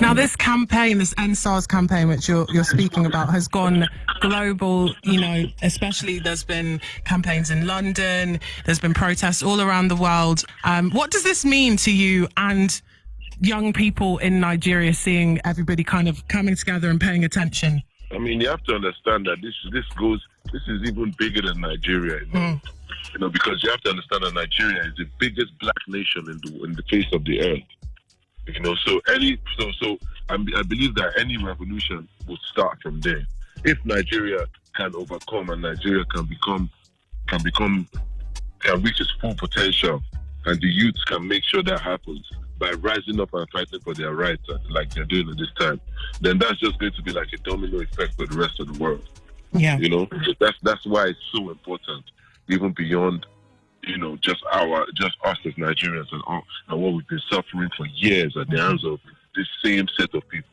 Now, this campaign, this EndSARS campaign, which you're, you're speaking about, has gone global. You know, especially there's been campaigns in London, there's been protests all around the world. Um, what does this mean to you and young people in Nigeria seeing everybody kind of coming together and paying attention? I mean, you have to understand that this this goes. This is even bigger than Nigeria. You know? Mm. you know, because you have to understand that Nigeria is the biggest black nation in the in the face of the earth. You know, so any so so I, I believe that any revolution will start from there. If Nigeria can overcome and Nigeria can become can become can reach its full potential, and the youth can make sure that happens by rising up and fighting for their rights, uh, like they're doing at this time, then that's just going to be like a domino effect for the rest of the world. Yeah, you know, that's that's why it's so important, even beyond you know, just our, just us as Nigerians and, all, and what we've been suffering for years at the hands of this same set of people.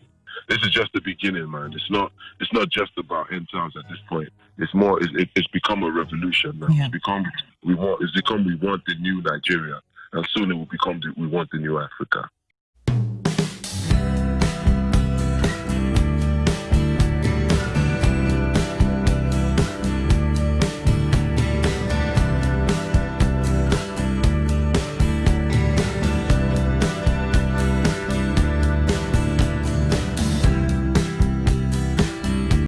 This is just the beginning, man. It's not, it's not just about end times at this point. It's more, it's, it's become a revolution. Now. Yeah. It's become, we want, it's become, we want the new Nigeria, and soon it will become, the, we want the new Africa.